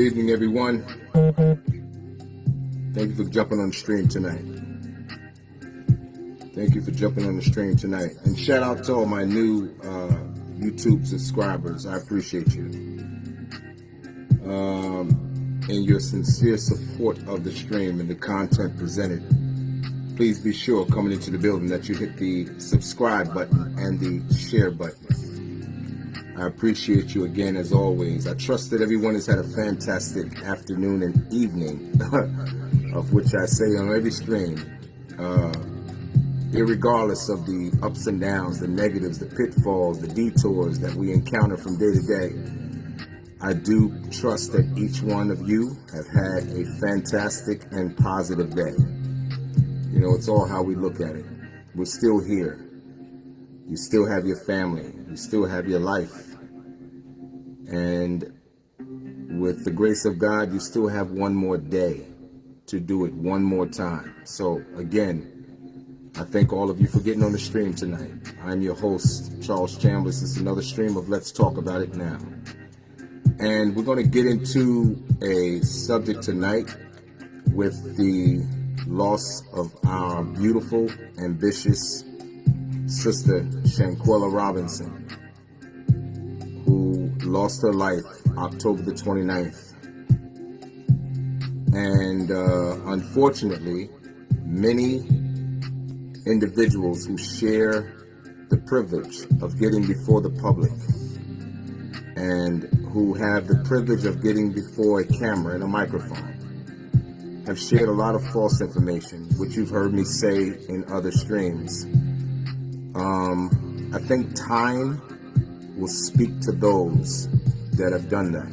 evening, everyone. Thank you for jumping on the stream tonight. Thank you for jumping on the stream tonight. And shout out to all my new uh, YouTube subscribers. I appreciate you. Um, and your sincere support of the stream and the content presented. Please be sure coming into the building that you hit the subscribe button and the share button. I appreciate you again as always. I trust that everyone has had a fantastic afternoon and evening, of which I say on every stream, uh, regardless of the ups and downs, the negatives, the pitfalls, the detours that we encounter from day to day. I do trust that each one of you have had a fantastic and positive day. You know, it's all how we look at it. We're still here. You still have your family. You still have your life. And with the grace of God, you still have one more day to do it one more time. So again, I thank all of you for getting on the stream tonight. I'm your host, Charles Chambers. This is another stream of Let's Talk About It Now. And we're going to get into a subject tonight with the loss of our beautiful, ambitious sister, Shanquella Robinson lost her life October the 29th. And uh, unfortunately, many individuals who share the privilege of getting before the public and who have the privilege of getting before a camera and a microphone have shared a lot of false information, which you've heard me say in other streams. Um, I think time will speak to those that have done that.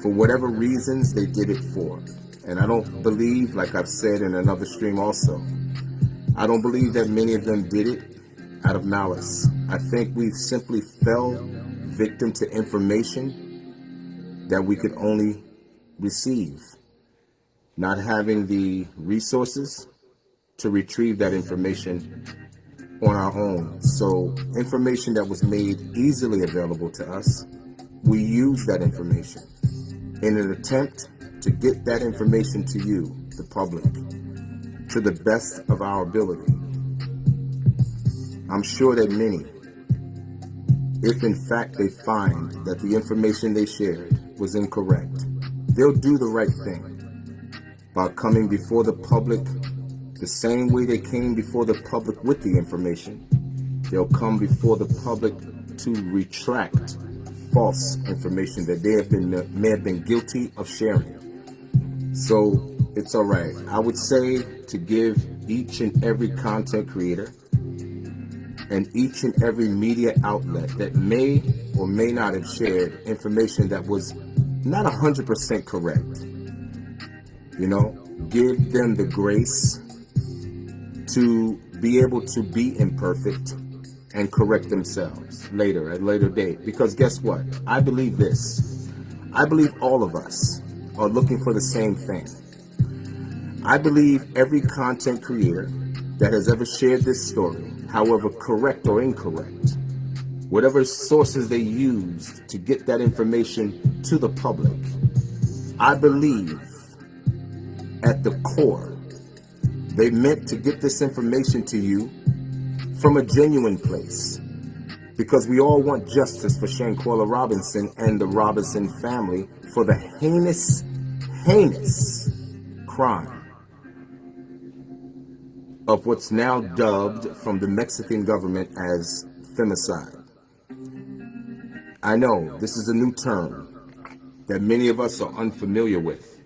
For whatever reasons they did it for. And I don't believe, like I've said in another stream also, I don't believe that many of them did it out of malice. I think we simply fell victim to information that we could only receive. Not having the resources to retrieve that information on our own. So information that was made easily available to us, we use that information in an attempt to get that information to you, the public, to the best of our ability. I'm sure that many, if in fact they find that the information they shared was incorrect, they'll do the right thing by coming before the public the same way they came before the public with the information, they'll come before the public to retract false information that they have been may have been guilty of sharing. So it's all right. I would say to give each and every content creator and each and every media outlet that may or may not have shared information that was not 100% correct. You know, give them the grace to be able to be imperfect and correct themselves later, at later date. Because guess what? I believe this. I believe all of us are looking for the same thing. I believe every content creator that has ever shared this story, however correct or incorrect, whatever sources they used to get that information to the public, I believe at the core they meant to get this information to you from a genuine place because we all want justice for Shanquella Robinson and the Robinson family for the heinous, heinous crime of what's now dubbed from the Mexican government as femicide. I know this is a new term that many of us are unfamiliar with.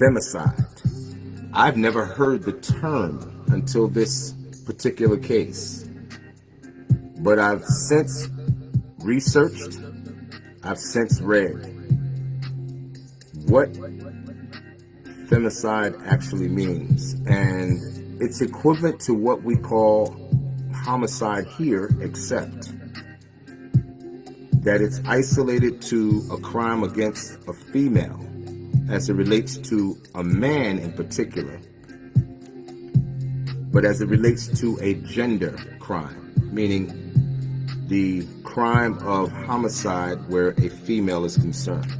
Femicide. I've never heard the term until this particular case. But I've since researched, I've since read what femicide actually means. And it's equivalent to what we call homicide here, except that it's isolated to a crime against a female as it relates to a man in particular, but as it relates to a gender crime, meaning the crime of homicide where a female is concerned.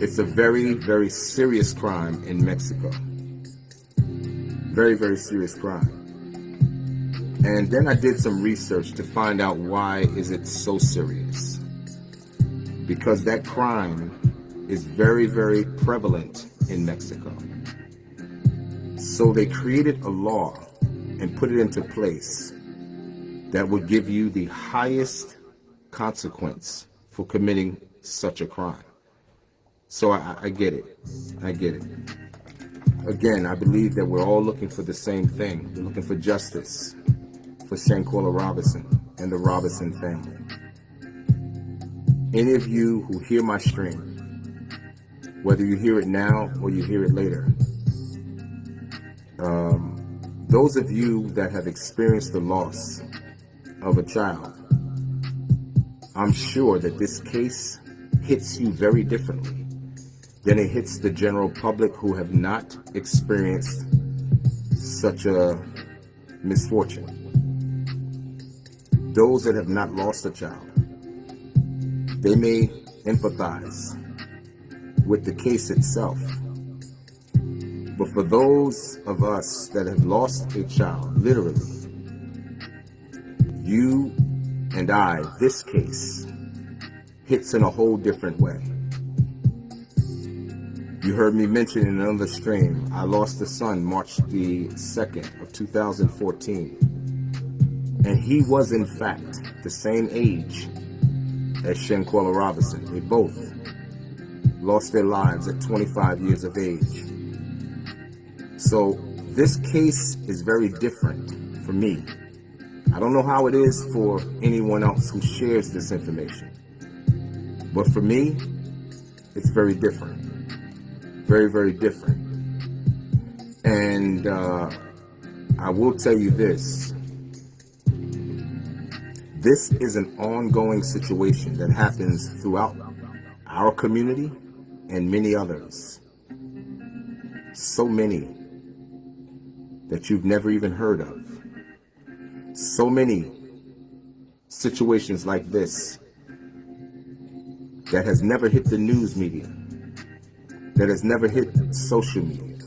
It's a very, very serious crime in Mexico. Very, very serious crime. And then I did some research to find out why is it so serious. Because that crime is very, very prevalent in Mexico. So they created a law and put it into place that would give you the highest consequence for committing such a crime. So I, I get it. I get it. Again, I believe that we're all looking for the same thing. We're looking for justice for Shanquella Robinson and the Robinson family. Any of you who hear my stream, whether you hear it now or you hear it later, um, those of you that have experienced the loss of a child, I'm sure that this case hits you very differently than it hits the general public who have not experienced such a misfortune. Those that have not lost a child, they may empathize with the case itself. But for those of us that have lost a child, literally, you and I, this case, hits in a whole different way. You heard me mention in another stream, I lost a son March the 2nd of 2014. And he was in fact the same age as Shanquella Robinson. They both lost their lives at 25 years of age. So this case is very different for me I don't know how it is for anyone else who shares this information. But for me, it's very different. Very, very different. And uh, I will tell you this. This is an ongoing situation that happens throughout our community and many others. So many that you've never even heard of so many situations like this that has never hit the news media, that has never hit social media.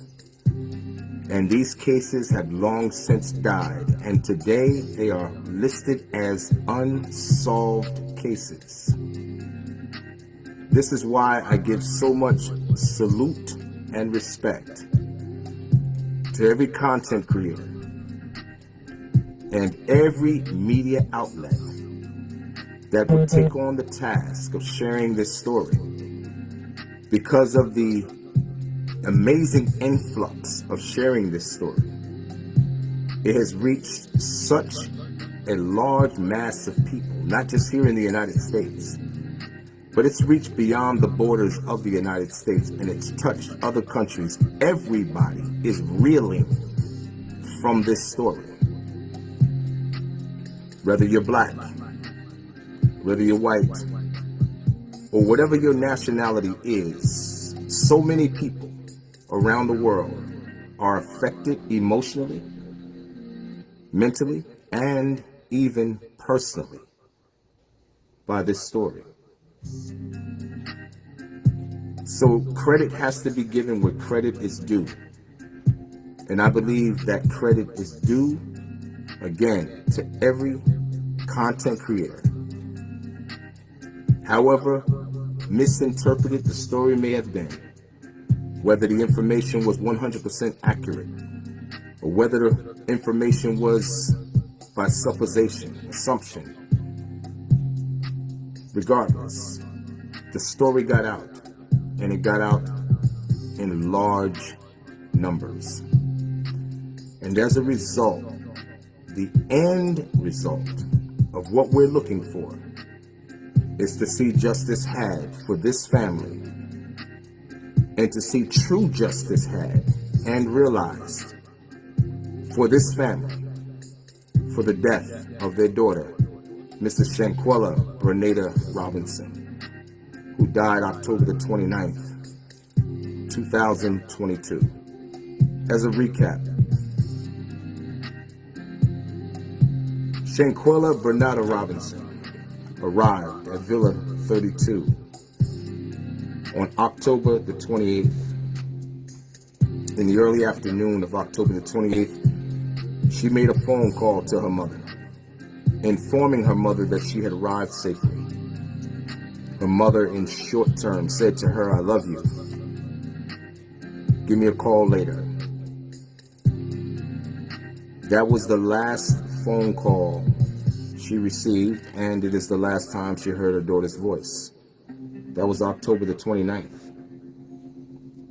And these cases have long since died, and today they are listed as unsolved cases. This is why I give so much salute and respect to every content creator and every media outlet that would take on the task of sharing this story because of the amazing influx of sharing this story. It has reached such a large mass of people, not just here in the United States, but it's reached beyond the borders of the United States and it's touched other countries. Everybody is reeling from this story whether you're black, whether you're white, or whatever your nationality is, so many people around the world are affected emotionally, mentally, and even personally by this story. So credit has to be given where credit is due. And I believe that credit is due, again, to every content creator. However misinterpreted the story may have been, whether the information was 100% accurate, or whether the information was by supposition, assumption, regardless, the story got out, and it got out in large numbers. And as a result, the end result of what we're looking for is to see justice had for this family and to see true justice had and realized for this family for the death of their daughter, Mrs. Shanquella Bernada Robinson, who died October the 29th, 2022. As a recap, Shanquella Bernada Robinson arrived at Villa 32 On October the 28th, in the early afternoon of October the 28th, she made a phone call to her mother, informing her mother that she had arrived safely. Her mother, in short term, said to her, I love you. Give me a call later. That was the last phone call she received, and it is the last time she heard her daughter's voice. That was October the 29th.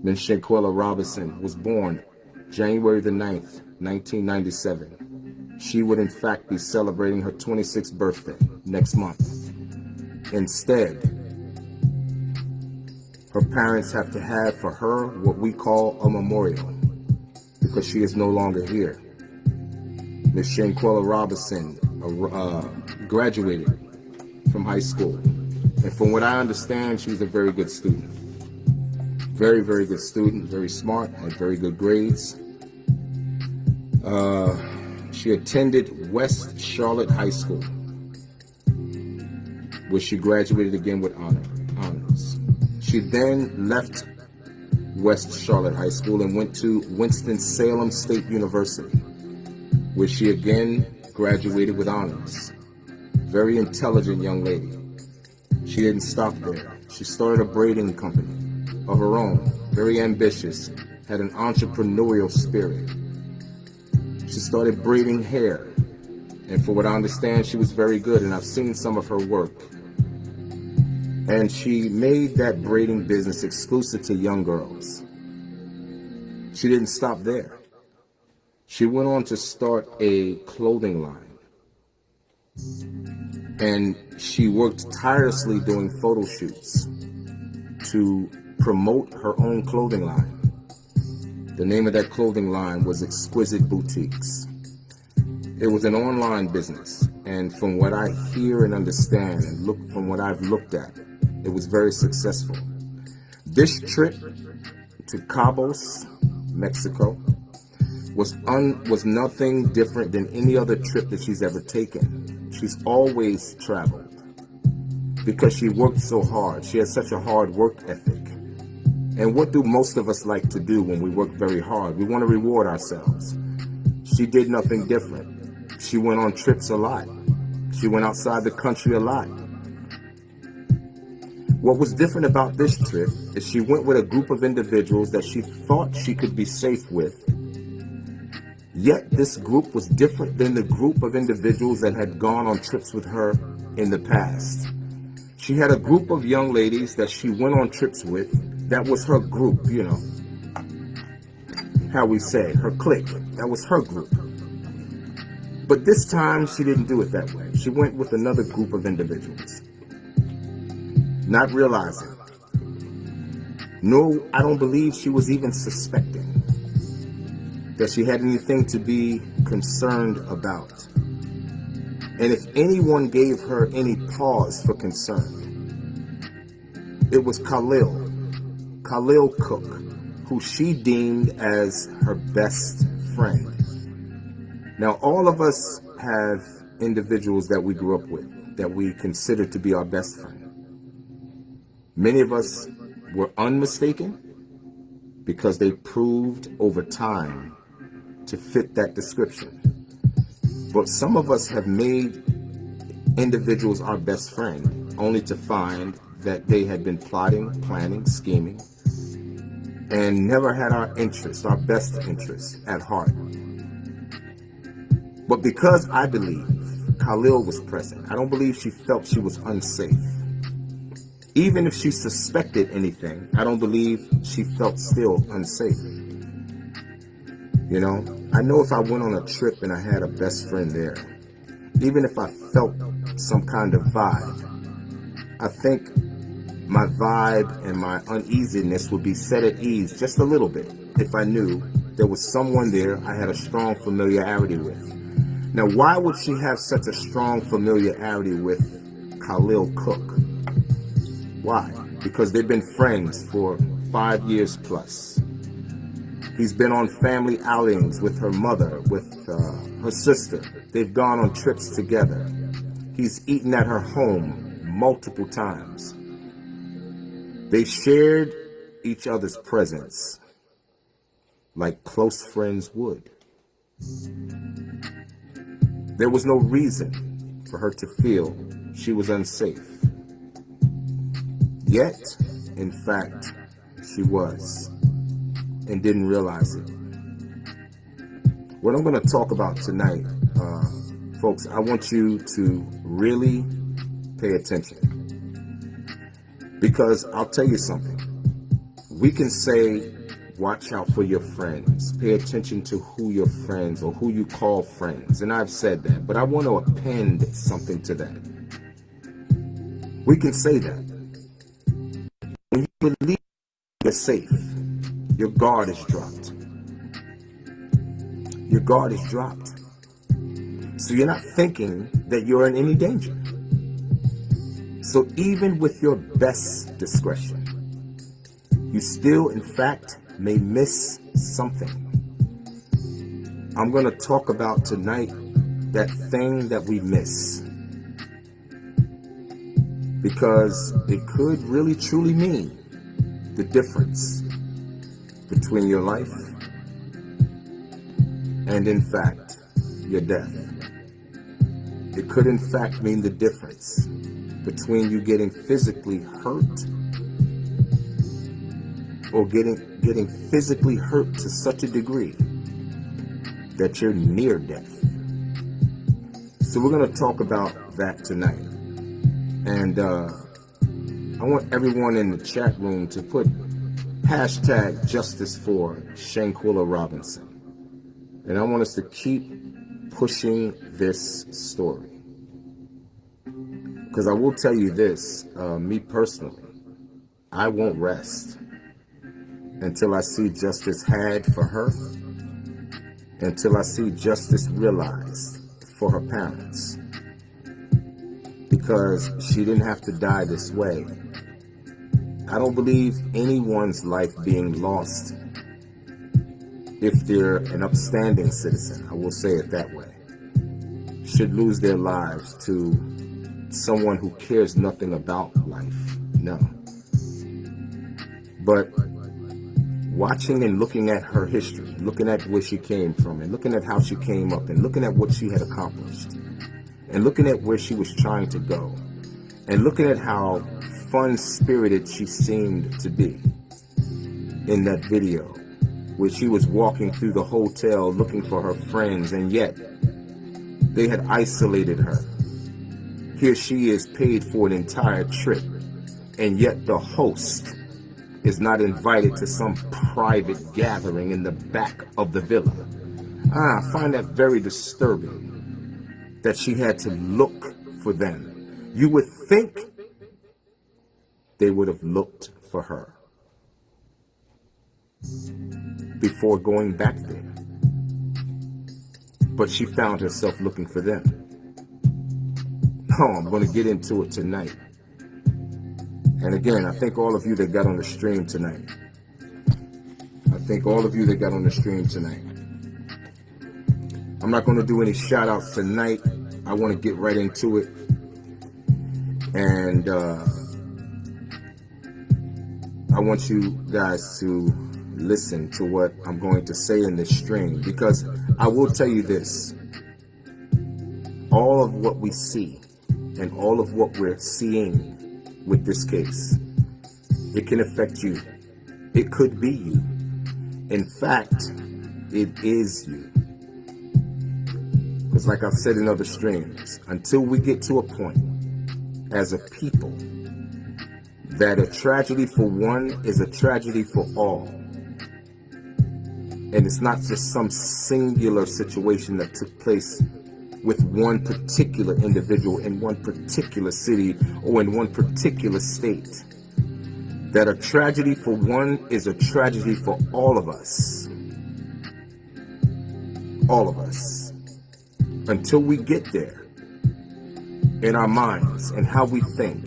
Miss Shanquella Robinson was born January the 9th, 1997. She would in fact be celebrating her 26th birthday next month. Instead, her parents have to have for her what we call a memorial because she is no longer here. Miss Shanquella Robinson uh, graduated from high school. And from what I understand, she's a very good student. Very, very good student, very smart, had very good grades. Uh, she attended West Charlotte High School, where she graduated again with honor, honors. She then left West Charlotte High School and went to Winston-Salem State University, where she again graduated with honors. Very intelligent young lady. She didn't stop there. She started a braiding company of her own, very ambitious, had an entrepreneurial spirit. She started braiding hair, and for what I understand, she was very good, and I've seen some of her work. And she made that braiding business exclusive to young girls. She didn't stop there. She went on to start a clothing line. And she worked tirelessly doing photo shoots to promote her own clothing line. The name of that clothing line was Exquisite Boutiques. It was an online business, and from what I hear and understand and look from what I've looked at, it was very successful. This trip to Cabos, Mexico, was un, was nothing different than any other trip that she's ever taken. She's always traveled because she worked so hard. She has such a hard work ethic. And what do most of us like to do when we work very hard? We want to reward ourselves. She did nothing different. She went on trips a lot. She went outside the country a lot. What was different about this trip is she went with a group of individuals that she thought she could be safe with Yet this group was different than the group of individuals that had gone on trips with her in the past. She had a group of young ladies that she went on trips with. That was her group, you know. How we say, her clique. That was her group. But this time, she didn't do it that way. She went with another group of individuals. Not realizing. No, I don't believe she was even suspecting that she had anything to be concerned about. And if anyone gave her any pause for concern, it was Khalil, Khalil Cooke, who she deemed as her best friend. Now, all of us have individuals that we grew up with that we consider to be our best friend. Many of us were unmistaken because they proved over time to fit that description. But some of us have made individuals our best friend only to find that they had been plotting, planning, scheming, and never had our interests, our best interests at heart. But because I believe Khalil was present, I don't believe she felt she was unsafe. Even if she suspected anything, I don't believe she felt still unsafe. You know, I know if I went on a trip and I had a best friend there, even if I felt some kind of vibe, I think my vibe and my uneasiness would be set at ease just a little bit if I knew there was someone there I had a strong familiarity with. Now, why would she have such a strong familiarity with Khalil Cooke? Why? Because they've been friends for five years plus. He's been on family outings with her mother, with uh, her sister. They've gone on trips together. He's eaten at her home multiple times. They shared each other's presence like close friends would. There was no reason for her to feel she was unsafe. Yet, in fact, she was and didn't realize it. What I'm going to talk about tonight, uh, folks, I want you to really pay attention. Because I'll tell you something. We can say, watch out for your friends. Pay attention to who your friends or who you call friends. And I've said that, but I want to append something to that. We can say that. When you believe you're safe, your guard is dropped. Your guard is dropped. So you're not thinking that you're in any danger. So even with your best discretion, you still, in fact, may miss something. I'm going to talk about tonight that thing that we miss. Because it could really truly mean the difference between your life and, in fact, your death. It could, in fact, mean the difference between you getting physically hurt or getting getting physically hurt to such a degree that you're near death. So we're going to talk about that tonight. And uh, I want everyone in the chat room to put hashtag justice for Shanquella Robinson. And I want us to keep pushing this story. Because I will tell you this, uh, me personally, I won't rest until I see justice had for her, until I see justice realized for her parents. Because she didn't have to die this way. I don't believe anyone's life being lost if they're an upstanding citizen, I will say it that way, should lose their lives to someone who cares nothing about life. No. But watching and looking at her history, looking at where she came from, and looking at how she came up, and looking at what she had accomplished, and looking at where she was trying to go, and looking at how fun-spirited she seemed to be in that video, where she was walking through the hotel looking for her friends, and yet they had isolated her here she is paid for an entire trip, and yet the host is not invited to some private gathering in the back of the villa. Ah, I find that very disturbing that she had to look for them. You would think they would have looked for her before going back there. But she found herself looking for them. Oh, I'm going to get into it tonight. And again, I thank all of you that got on the stream tonight. I thank all of you that got on the stream tonight. I'm not going to do any shout outs tonight. I want to get right into it. And uh, I want you guys to listen to what I'm going to say in this stream because I will tell you this. All of what we see and all of what we're seeing with this case. It can affect you. It could be you. In fact, it is you. Because like I've said in other streams, until we get to a point as a people that a tragedy for one is a tragedy for all. And it's not just some singular situation that took place one particular individual in one particular city or in one particular state. That a tragedy for one is a tragedy for all of us. All of us. Until we get there in our minds and how we think,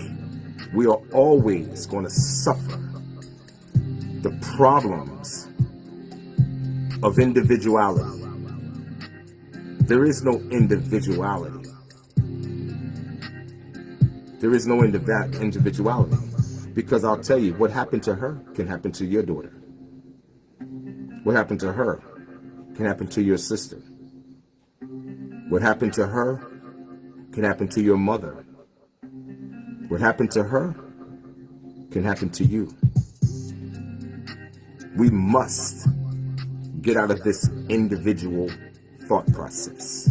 we are always going to suffer the problems of individuality there is no individuality. There is no end of that individuality Because I'll tell you, what happened to her can happen to your daughter. What happened to her can happen to your sister. What happened to her can happen to your mother. What happened to her can happen to you. We must get out of this individual thought process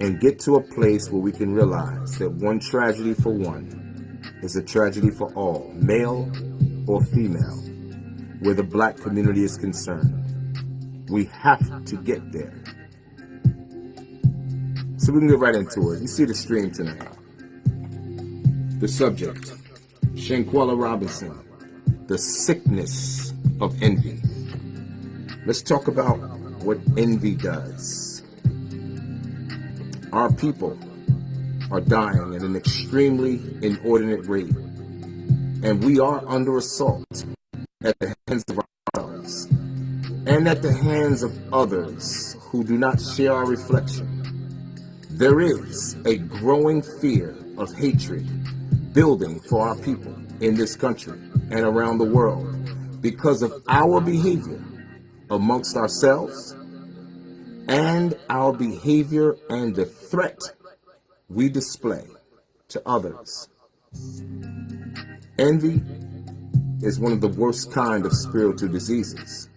and get to a place where we can realize that one tragedy for one is a tragedy for all, male or female, where the black community is concerned. We have to get there. So we can get right into it. You see the stream tonight. The subject, Shanquella Robinson, the sickness of envy. Let's talk about what envy does. Our people are dying at an extremely inordinate rate, and we are under assault at the hands of ourselves and at the hands of others who do not share our reflection. There is a growing fear of hatred building for our people in this country and around the world because of our behavior amongst ourselves and our behavior and the threat we display to others. Envy is one of the worst kind of spiritual diseases.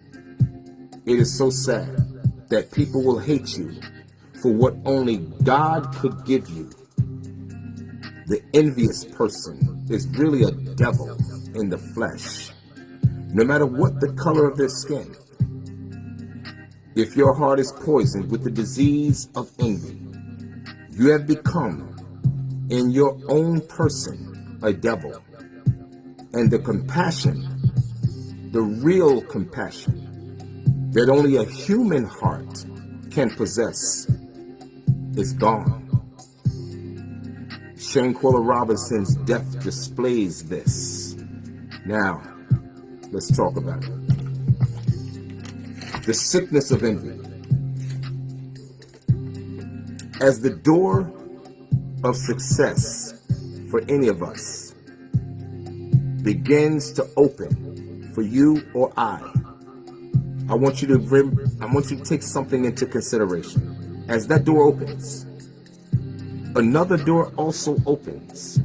It is so sad that people will hate you for what only God could give you. The envious person is really a devil in the flesh, no matter what the color of their skin. If your heart is poisoned with the disease of envy, you have become in your own person a devil. And the compassion, the real compassion that only a human heart can possess is gone. Shanquella Robinson's death displays this. Now, let's talk about it. The sickness of envy as the door of success for any of us begins to open for you or I, I want you to I want you to take something into consideration. As that door opens, another door also opens.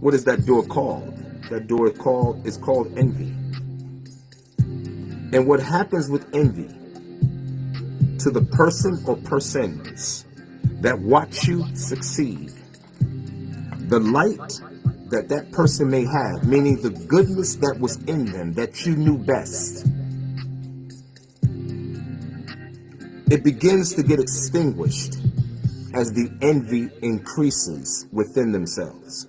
What is that door called? That door called is called envy. And what happens with envy to the person or persons that watch you succeed, the light that that person may have, meaning the goodness that was in them that you knew best, it begins to get extinguished as the envy increases within themselves.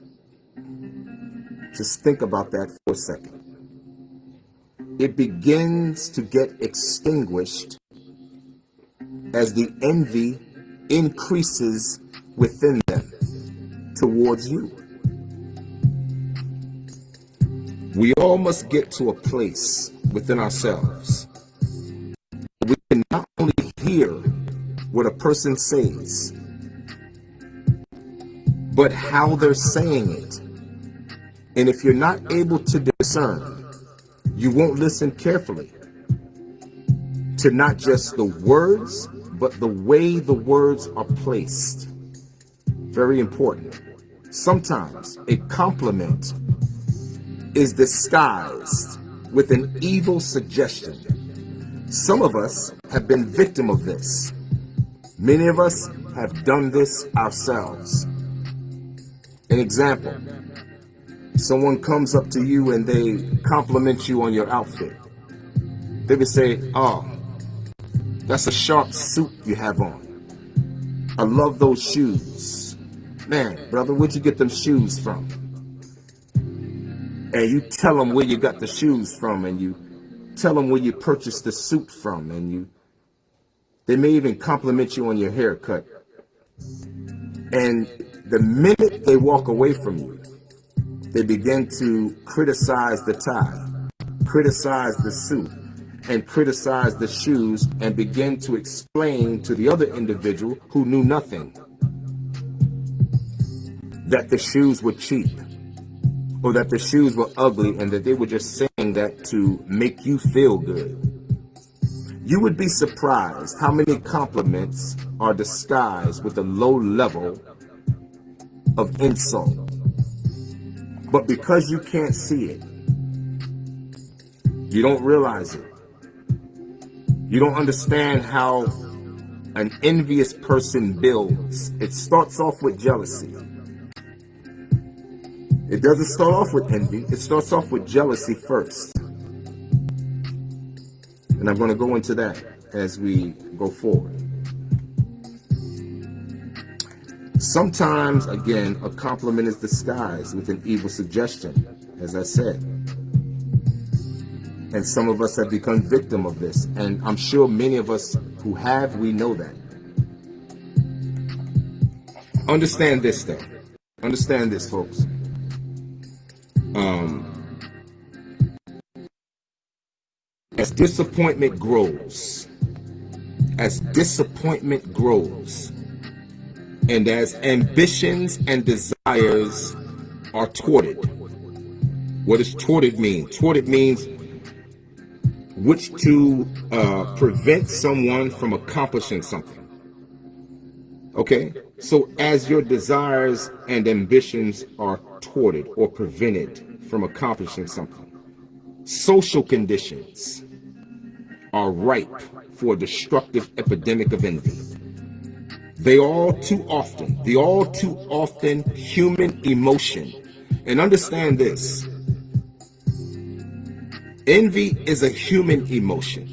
Just think about that for a second. It begins to get extinguished as the envy increases within them towards you. We all must get to a place within ourselves. We can not only hear what a person says, but how they're saying it. And if you're not able to discern, you won't listen carefully to not just the words, but the way the words are placed. Very important. Sometimes a compliment is disguised with an evil suggestion. Some of us have been victim of this. Many of us have done this ourselves. An example, someone comes up to you and they compliment you on your outfit. They would say, oh, that's a sharp suit you have on. I love those shoes. Man, brother, where'd you get them shoes from? And you tell them where you got the shoes from and you tell them where you purchased the suit from and you they may even compliment you on your haircut. And the minute they walk away from you, they begin to criticize the tie, criticize the suit, and criticize the shoes and begin to explain to the other individual who knew nothing. that the shoes were cheap or that the shoes were ugly and that they were just saying that to make you feel good. You would be surprised how many compliments are disguised with a low level of insult. But because you can't see it, you don't realize it. You don't understand how an envious person builds. It starts off with jealousy. It doesn't start off with envy. It starts off with jealousy first. And I'm going to go into that as we go forward. Sometimes, again, a compliment is disguised with an evil suggestion, as I said. And some of us have become victim of this. And I'm sure many of us who have, we know that. Understand this, though. Understand this, folks. Um, as disappointment grows, as disappointment grows, and as ambitions and desires are thwarted. What does thwarted mean? Thwarted means which to uh, prevent someone from accomplishing something. Okay? So as your desires and ambitions are thwarted or prevented from accomplishing something, social conditions are ripe for a destructive epidemic of envy. They all too often, the all too often human emotion. And understand this. Envy is a human emotion.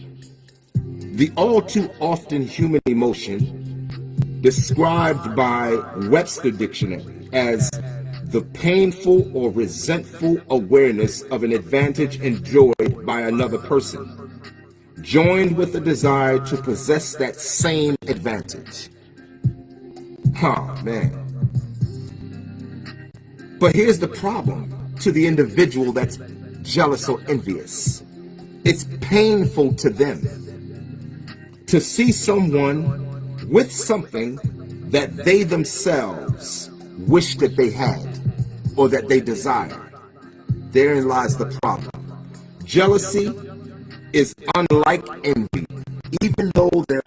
The all too often human emotion described by Webster Dictionary as the painful or resentful awareness of an advantage enjoyed by another person, joined with the desire to possess that same advantage. Man. But here's the problem to the individual that's jealous or envious. It's painful to them to see someone with something that they themselves wish that they had or that they desire. Therein lies the problem. Jealousy is unlike envy, even though they're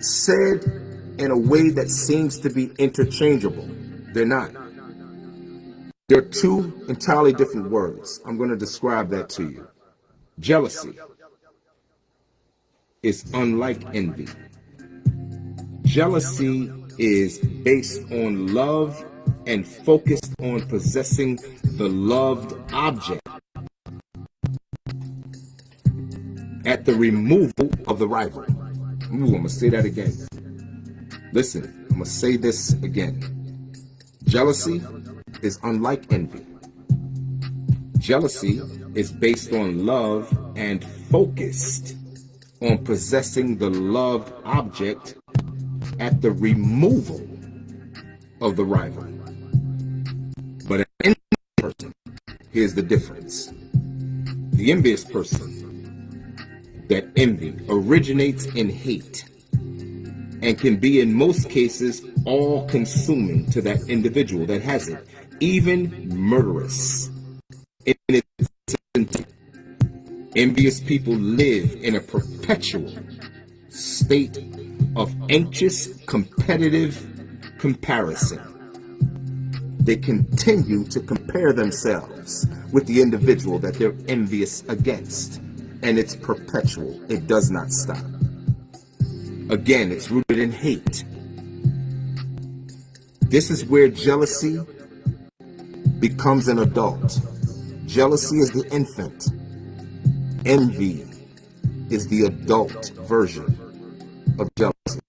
said in a way that seems to be interchangeable. They're not. They're two entirely different words. I'm going to describe that to you. Jealousy is unlike envy. Jealousy is based on love and focused on possessing the loved object at the removal of the rival. Ooh, I'm going to say that again. Listen, I'm going to say this again. Jealousy is unlike envy. Jealousy is based on love and focused on possessing the loved object at the removal of the rival. But an envious person, here's the difference. The envious person, that envy originates in hate and can be in most cases all consuming to that individual that has it, even murderous in its Envious people live in a perpetual state of anxious competitive comparison. They continue to compare themselves with the individual that they're envious against. And it's perpetual. It does not stop. Again, it's rooted in hate. This is where jealousy becomes an adult. Jealousy is the infant. Envy is the adult version of jealousy.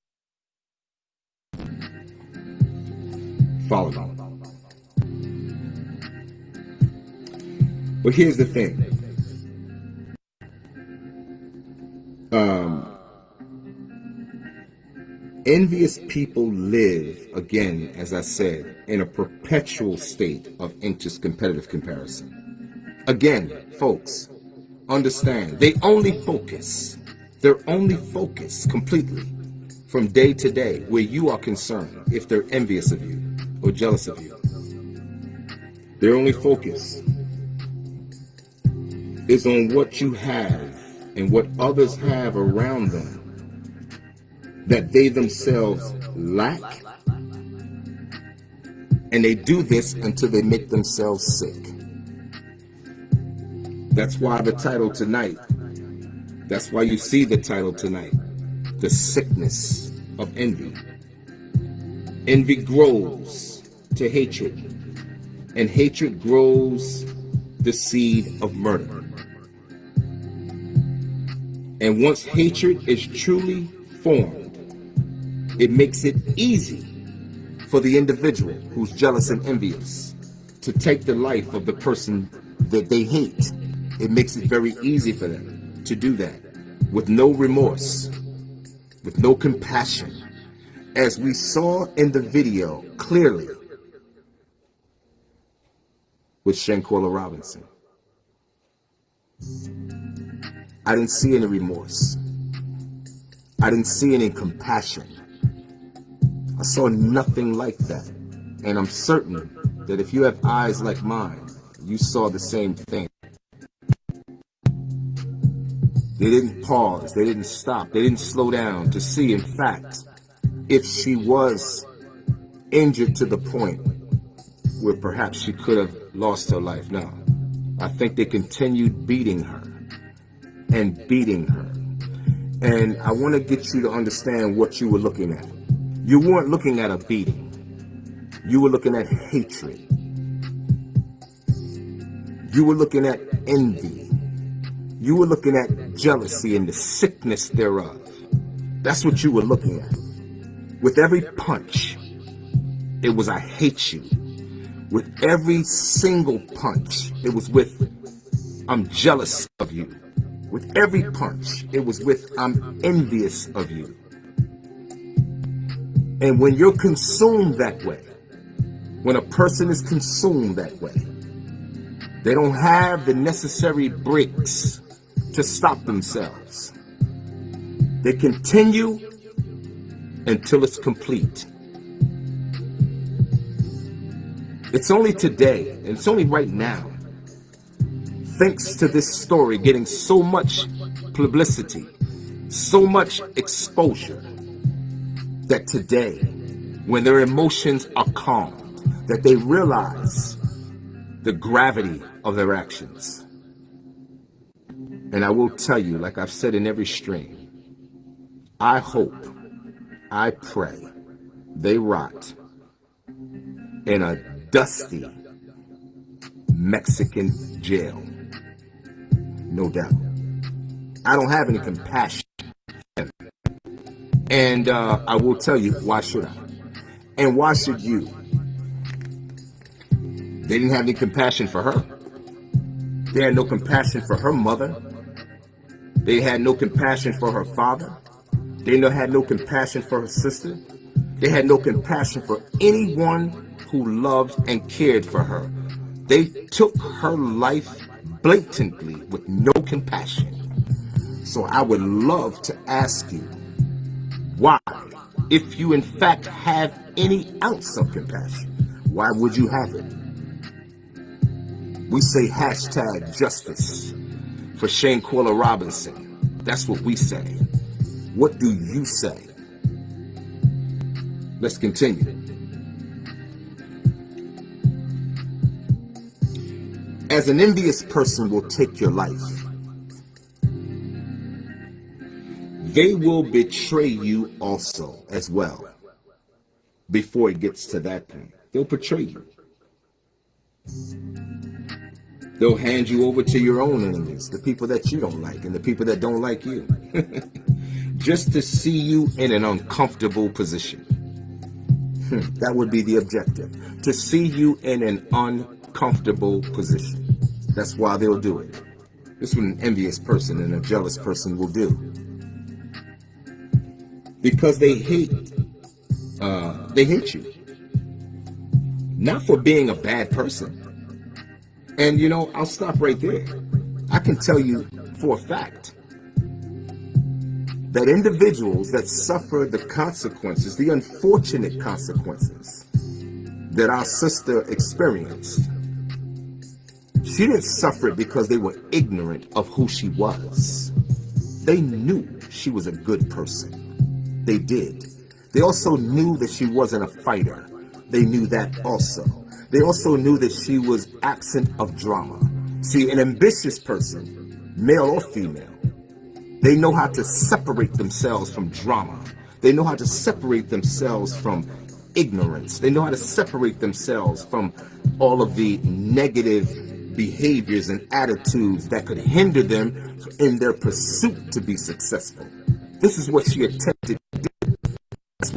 Follow me. But here's the thing. Um, envious people live, again, as I said, in a perpetual state of anxious competitive comparison. Again, folks, understand, they only focus their only focus completely from day to day where you are concerned if they're envious of you or jealous of you. Their only focus is on what you have and what others have around them that they themselves lack. And they do this until they make themselves sick. That's why the title tonight, that's why you see the title tonight, The Sickness of Envy. Envy grows to hatred, and hatred grows the seed of murder. And once hatred is truly formed, it makes it easy for the individual who's jealous and envious to take the life of the person that they hate. It makes it very easy for them to do that with no remorse, with no compassion. As we saw in the video clearly with Shanquella Robinson. I didn't see any remorse. I didn't see any compassion. I saw nothing like that. And I'm certain that if you have eyes like mine, you saw the same thing. They didn't pause. They didn't stop. They didn't slow down to see, in fact, if she was injured to the point where perhaps she could have lost her life. No. I think they continued beating her and beating her. And I want to get you to understand what you were looking at. You weren't looking at a beating. You were looking at hatred. You were looking at envy. You were looking at jealousy and the sickness thereof. That's what you were looking at. With every punch, it was I hate you. With every single punch, it was with I'm jealous of you. With every punch, it was with I'm envious of you. And when you're consumed that way, when a person is consumed that way, they don't have the necessary bricks to stop themselves. They continue until it's complete. It's only today, and it's only right now, thanks to this story getting so much publicity, so much exposure, that today, when their emotions are calm, that they realize the gravity of their actions. And I will tell you, like I've said in every stream, I hope, I pray they rot in a dusty Mexican jail. No doubt. I don't have any compassion and uh, I will tell you, why should I? And why should you? They didn't have any compassion for her. They had no compassion for her mother. They had no compassion for her father. They had no compassion for her sister. They had no compassion for anyone who loved and cared for her. They took her life blatantly with no compassion. So I would love to ask you, why? If you in fact have any ounce of compassion, why would you have it? We say hashtag justice for Shane Shanquella Robinson. That's what we say. What do you say? Let's continue. As an envious person will take your life, they will betray you also as well before it gets to that point. They'll betray you. They'll hand you over to your own enemies, the people that you don't like and the people that don't like you, just to see you in an uncomfortable position. That would be the objective, to see you in an uncomfortable position. That's why they'll do it. This is what an envious person and a jealous person will do because they hate uh, they hate you not for being a bad person and you know i'll stop right there i can tell you for a fact that individuals that suffer the consequences the unfortunate consequences that our sister experienced, she didn't suffer it because they were ignorant of who she was. They knew she was a good person. They did. They also knew that she wasn't a fighter. They knew that also. They also knew that she was absent of drama. See, an ambitious person, male or female, they know how to separate themselves from drama. They know how to separate themselves from ignorance. They know how to separate themselves from all of the negative behaviors and attitudes that could hinder them in their pursuit to be successful. This is what she attempted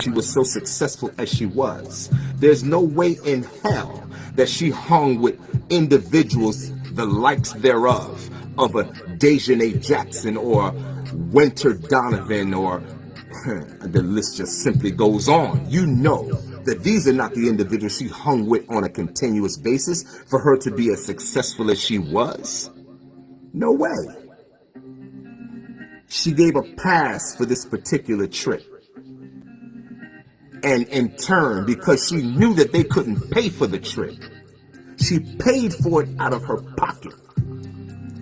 She was so successful as she was. There's no way in hell that she hung with individuals the likes thereof of a Daejhanae Jackson or Wenter Donovan or the list just simply goes on. You know that these are not the individuals she hung with on a continuous basis for her to be as successful as she was. No way. She gave a pass for this particular trip. And in turn, because she knew that they couldn't pay for the trip, she paid for it out of her pocket.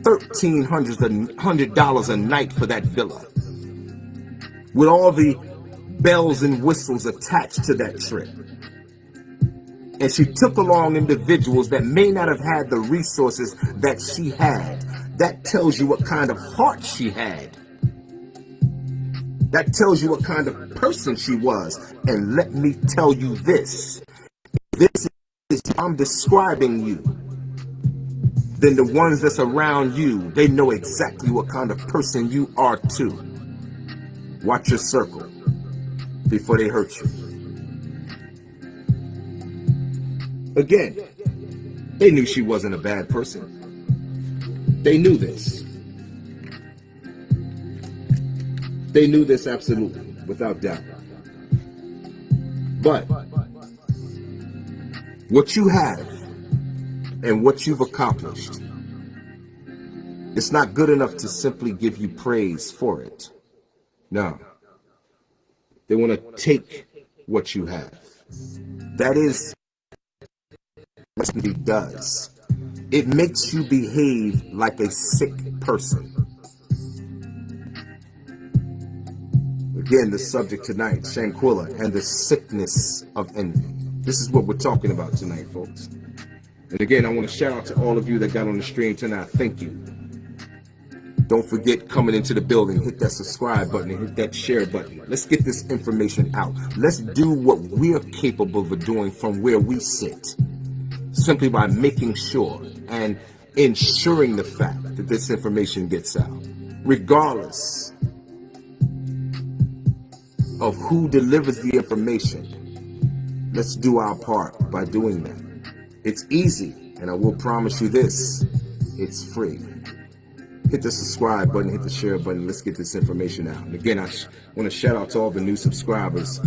$1,300 a night for that villa. With all the bells and whistles attached to that trip. And she took along individuals that may not have had the resources that she had. That tells you what kind of heart she had. That tells you what kind of person she was. And let me tell you this. This is I'm describing you. Then the ones that's around you, they know exactly what kind of person you are too. Watch your circle before they hurt you. Again, they knew she wasn't a bad person. They knew this. They knew this absolutely, without doubt. But what you have and what you've accomplished, it's not good enough to simply give you praise for it. No. They want to take what you have. That is what it does. It makes you behave like a sick person. Again, the subject tonight, Shanquella, and the sickness of envy. This is what we're talking about tonight, folks. And again, I want to shout out to all of you that got on the stream tonight. Thank you. Don't forget coming into the building, hit that subscribe button and hit that share button. Let's get this information out. Let's do what we're capable of doing from where we sit. Simply by making sure and ensuring the fact that this information gets out. Regardless of who delivers the information, let's do our part by doing that. It's easy, and I will promise you this, it's free hit the subscribe button, hit the share button. Let's get this information out. And again, I want to shout out to all the new subscribers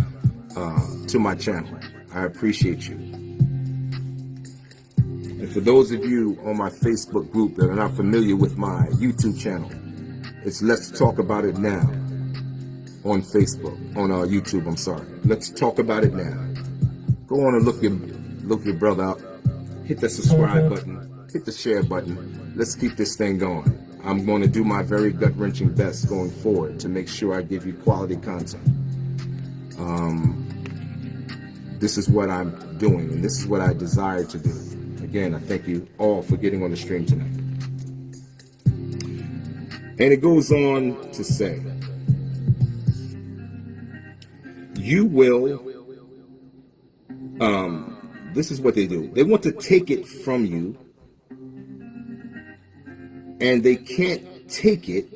uh, to my channel. I appreciate you. And for those of you on my Facebook group that are not familiar with my YouTube channel, it's Let's Talk About It Now on Facebook, on uh, YouTube, I'm sorry. Let's talk about it now. Go on and look your, look your brother up. Hit the subscribe button, hit the share button. Let's keep this thing going. I'm going to do my very gut-wrenching best going forward to make sure I give you quality content. Um, this is what I'm doing, and this is what I desire to do. Again, I thank you all for getting on the stream tonight. And it goes on to say, you will, um, this is what they do. They want to take it from you and they can't take it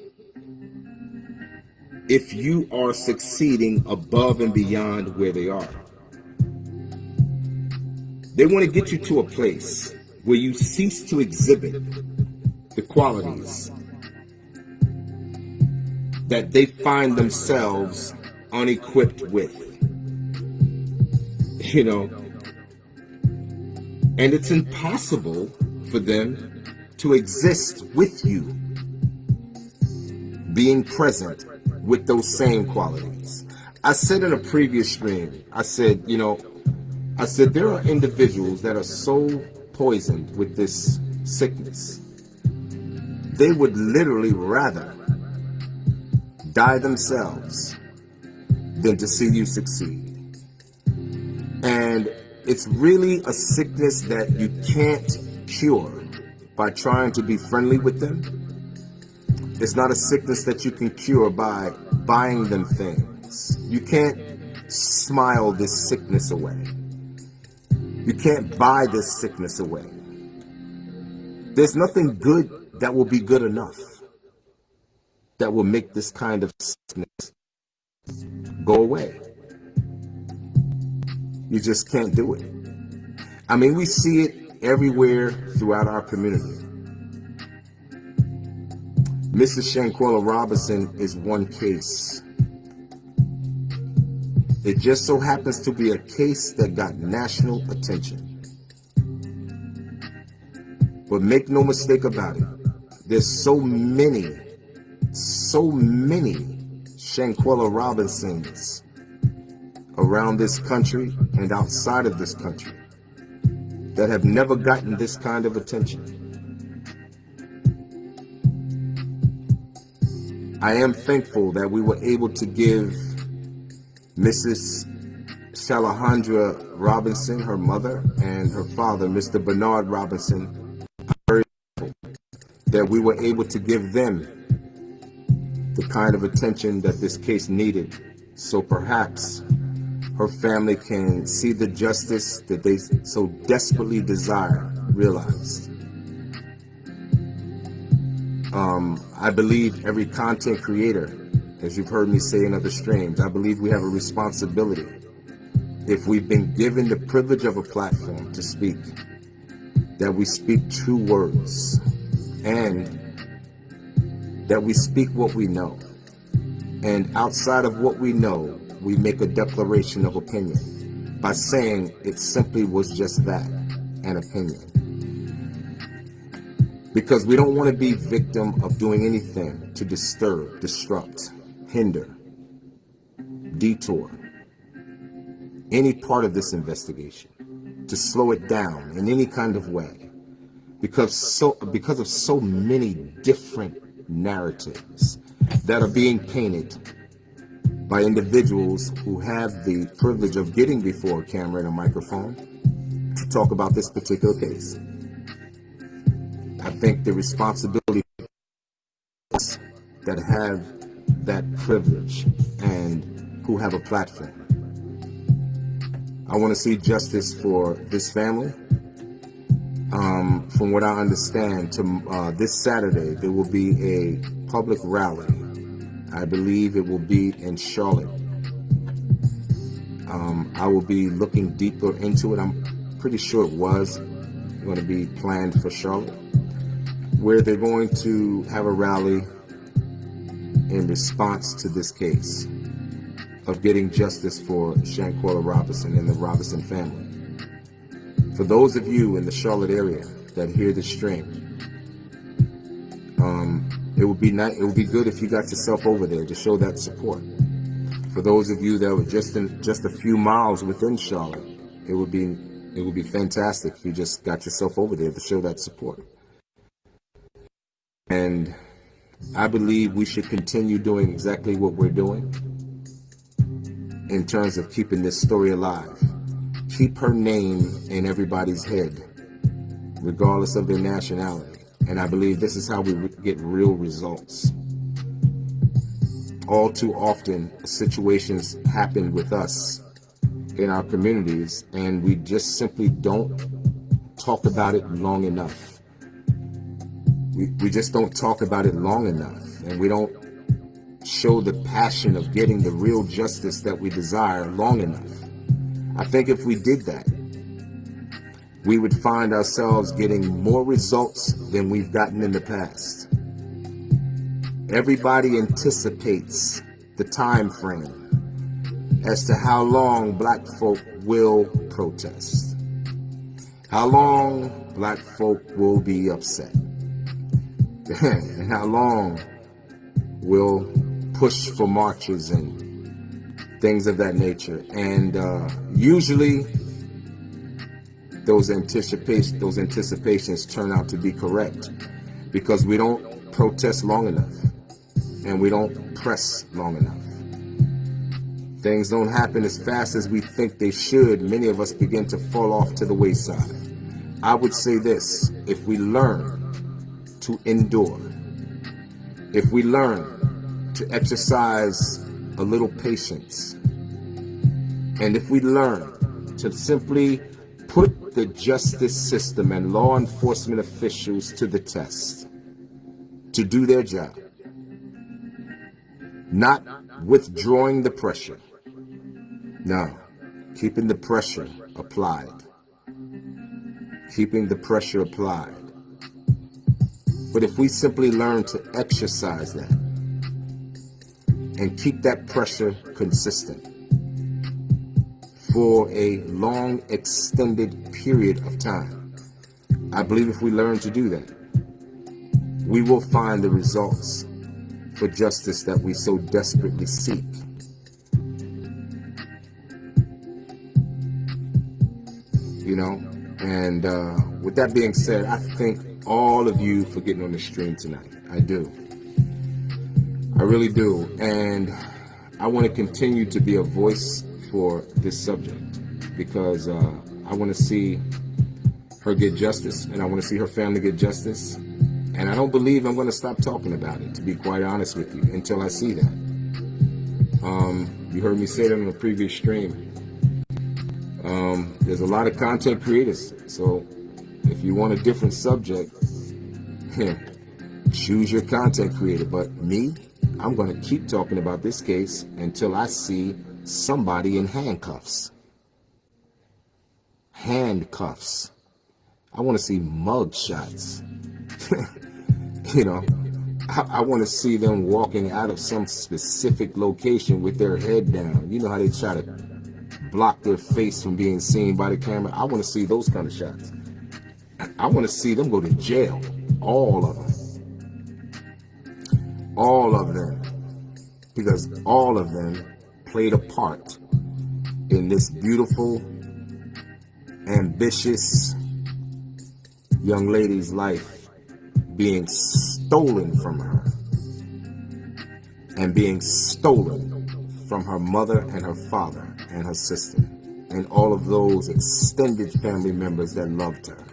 if you are succeeding above and beyond where they are. They want to get you to a place where you cease to exhibit the qualities that they find themselves unequipped with. You know, and it's impossible for them to exist with you, being present with those same qualities. I said in a previous stream, I said, you know, I said there are individuals that are so poisoned with this sickness, they would literally rather die themselves than to see you succeed. And it's really a sickness that you can't cure by trying to be friendly with them. It's not a sickness that you can cure by buying them things. You can't smile this sickness away. You can't buy this sickness away. There's nothing good that will be good enough that will make this kind of sickness go away. You just can't do it. I mean, we see it everywhere throughout our community. Mrs. Shanquella Robinson is one case. It just so happens to be a case that got national attention. But make no mistake about it, there's so many, so many Shanquella Robinsons around this country and outside of this country that have never gotten this kind of attention. I am thankful that we were able to give Mrs. Shalahandra Robinson, her mother, and her father, Mr. Bernard Robinson, that we were able to give them the kind of attention that this case needed. So perhaps her family can see the justice that they so desperately desire realized. Um, I believe every content creator, as you've heard me say in other streams, I believe we have a responsibility. If we've been given the privilege of a platform to speak, that we speak true words and that we speak what we know. And outside of what we know, we make a declaration of opinion by saying it simply was just that, an opinion. Because we don't want to be victim of doing anything to disturb, disrupt, hinder, detour any part of this investigation, to slow it down in any kind of way. Because so because of so many different narratives that are being painted by individuals who have the privilege of getting before a camera and a microphone to talk about this particular case. I think the responsibility that have that privilege and who have a platform. I want to see justice for this family. Um, from what I understand, to, uh, this Saturday there will be a public rally I believe it will be in Charlotte. Um, I will be looking deeper into it. I'm pretty sure it was going to be planned for Charlotte, where they're going to have a rally in response to this case of getting justice for Shanquella Robinson and the Robinson family. For those of you in the Charlotte area that hear the stream, um, it would be nice. It would be good if you got yourself over there to show that support. For those of you that were just in just a few miles within Charlotte, it would be it would be fantastic if you just got yourself over there to show that support. And I believe we should continue doing exactly what we're doing in terms of keeping this story alive. Keep her name in everybody's head, regardless of their nationality. And I believe this is how we get real results. All too often, situations happen with us in our communities, and we just simply don't talk about it long enough. We, we just don't talk about it long enough, and we don't show the passion of getting the real justice that we desire long enough. I think if we did that, we would find ourselves getting more results than we've gotten in the past. Everybody anticipates the time frame as to how long black folk will protest, how long black folk will be upset, and how long we'll push for marches and things of that nature. And uh, usually those anticipation those anticipations turn out to be correct because we don't protest long enough and we don't press long enough. Things don't happen as fast as we think they should. Many of us begin to fall off to the wayside. I would say this, if we learn to endure, if we learn to exercise a little patience, and if we learn to simply put the justice system and law enforcement officials to the test, to do their job, not withdrawing the pressure, no, keeping the pressure applied. Keeping the pressure applied. But if we simply learn to exercise that and keep that pressure consistent for a long extended period of time, I believe if we learn to do that, we will find the results for justice that we so desperately seek. you know. And uh, with that being said, I thank all of you for getting on the stream tonight. I do. I really do. And I want to continue to be a voice for this subject because uh, I want to see her get justice and I want to see her family get justice. And I don't believe I'm going to stop talking about it, to be quite honest with you, until I see that. Um, you heard me say that in a previous stream. Um, there's a lot of content creators. So if you want a different subject, choose your content creator. But me, I'm going to keep talking about this case until I see somebody in handcuffs. Handcuffs. I want to see mug shots. you know, I, I want to see them walking out of some specific location with their head down. You know how they try to block their face from being seen by the camera. I want to see those kind of shots. I want to see them go to jail. All of them. All of them. Because all of them played a part in this beautiful, ambitious young lady's life being stolen from her and being stolen from her mother and her father and her sister and all of those extended family members that loved her.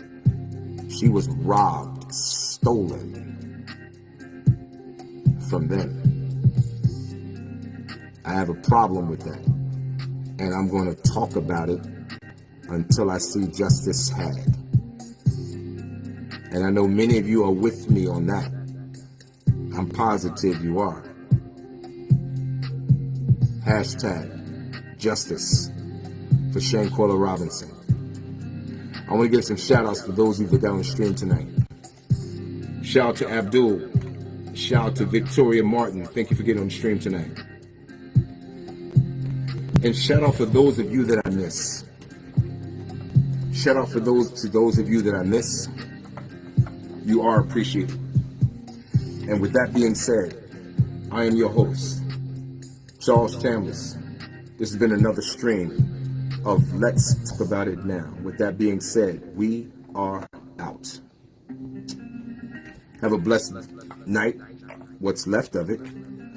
She was robbed, stolen from them. I have a problem with that. And I'm going to talk about it until I see justice had. And I know many of you are with me on that. I'm positive you are. Hashtag justice for Shanquella Robinson. I want to give some shout outs for those you that got on stream tonight. Shout out to Abdul. Shout out to Victoria Martin. Thank you for getting on the stream tonight. And shout out for those of you that I miss. Shout out for those to those of you that I miss. You are appreciated. And with that being said, I am your host, Charles Chambers. This has been another stream of Let's Talk About It Now. With that being said, we are out. Have a blessed night, what's left of it.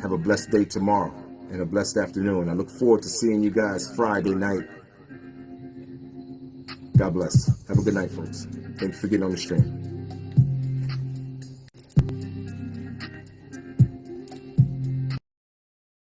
Have a blessed day tomorrow and a blessed afternoon. I look forward to seeing you guys Friday night. God bless. Have a good night, folks. Thanks for getting on the stream.